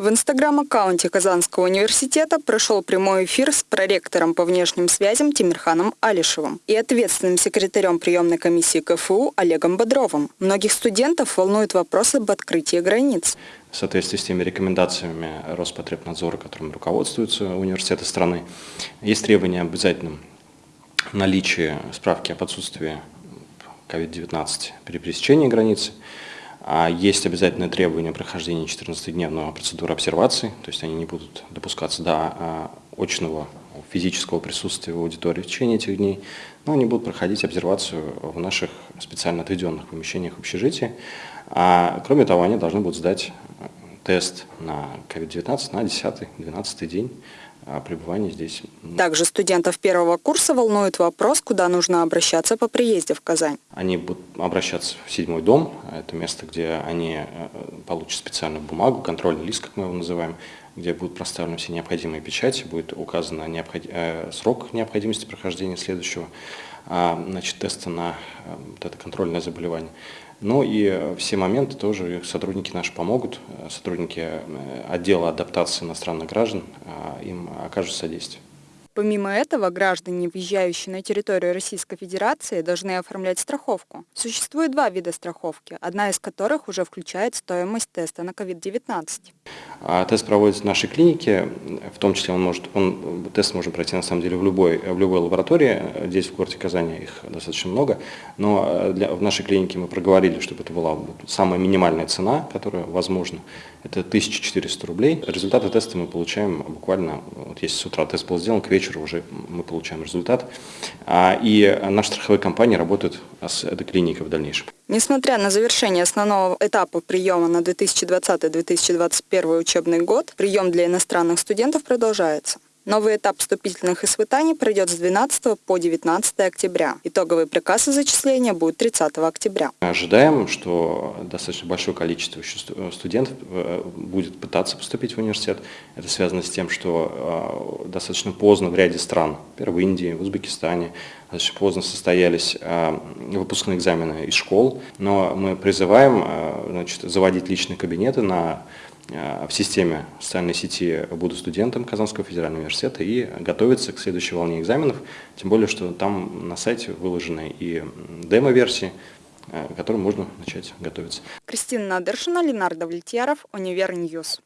В инстаграм-аккаунте Казанского университета прошел прямой эфир с проректором по внешним связям Тимирханом Алишевым и ответственным секретарем приемной комиссии КФУ Олегом Бодровым. Многих студентов волнуют вопросы об открытии границ. В соответствии с теми рекомендациями Роспотребнадзора, которыми руководствуются университеты страны, есть требования об обязательном наличии справки об отсутствии COVID-19 при пересечении границы, есть обязательное требование прохождения 14-дневного процедуры обсервации, то есть они не будут допускаться до а, очного физического присутствия в аудитории в течение этих дней, но они будут проходить обсервацию в наших специально отведенных помещениях общежития. А, кроме того, они должны будут сдать тест на COVID-19 на 10-12 день пребывания здесь. Также студентов первого курса волнует вопрос, куда нужно обращаться по приезде в Казань. Они будут обращаться в седьмой дом, это место, где они э, получат специальную бумагу, контрольный лист, как мы его называем, где будут проставлены все необходимые печати, будет указан необход... Э, срок необходимости прохождения следующего а, значит, теста на э, вот это контрольное заболевание. Ну и все моменты тоже сотрудники наши помогут, сотрудники отдела адаптации иностранных граждан а, им окажут содействие. Помимо этого, граждане, въезжающие на территорию Российской Федерации, должны оформлять страховку. Существует два вида страховки, одна из которых уже включает стоимость теста на COVID-19. А тест проводится в нашей клинике, в том числе он может, он, тест можно пройти на самом деле в любой, в любой лаборатории, здесь в городе Казани их достаточно много, но для, в нашей клинике мы проговорили, чтобы это была самая минимальная цена, которая возможна, это 1400 рублей. Результаты теста мы получаем буквально, вот если с утра тест был сделан, к вечеру уже мы получаем результат. А, и наши страховые компании работают с этой клиникой в дальнейшем. Несмотря на завершение основного этапа приема на 2020-2021 учебный год, прием для иностранных студентов продолжается. Новый этап вступительных испытаний пройдет с 12 по 19 октября. Итоговый приказ о зачислении будет 30 октября. Ожидаем, что достаточно большое количество студентов э, будет пытаться поступить в университет. Это связано с тем, что э, достаточно поздно в ряде стран, например, в Индии, в Узбекистане, достаточно поздно состоялись э, выпускные экзамены из школ. Но мы призываем значит, заводить личные кабинеты на Э, в системе социальной сети «Буду студентом» Казанского федерального университета и готовиться к следующей волне экзаменов, тем более, что там на сайте выложены и демо-версии, э, к которым можно начать готовиться. Кристина Надыршина, Ленар Давлетьяров, Универ News.